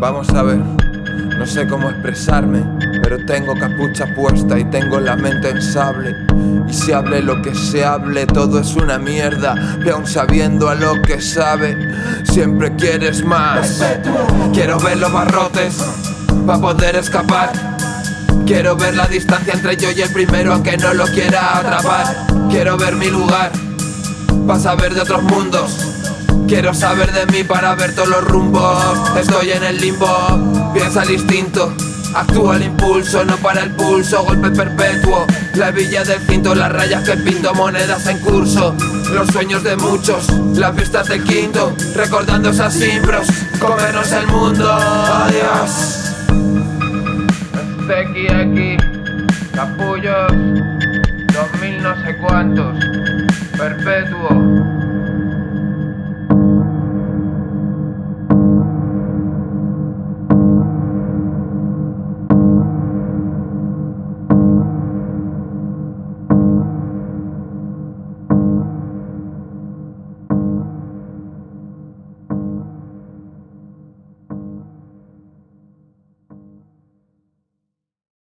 Vamos a ver, no sé cómo expresarme, pero tengo capucha puesta y tengo la mente en sable. Y si hable lo que se hable, todo es una mierda. Y aún sabiendo a lo que sabe, siempre quieres más. Quiero ver los barrotes, para poder escapar. Quiero ver la distancia entre yo y el primero, aunque no lo quiera atrapar. Quiero ver mi lugar, para saber de otros mundos. Quiero saber de mí para ver todos los rumbos. Estoy en el limbo, piensa el instinto Actúa el impulso, no para el pulso Golpe perpetuo, la villa del cinto Las rayas que pinto, monedas en curso. Los sueños de muchos, las vistas de quinto. Recordando esas impros, comernos el mundo. Adiós. Capullos 2000 no sé cuántos. Perpetuo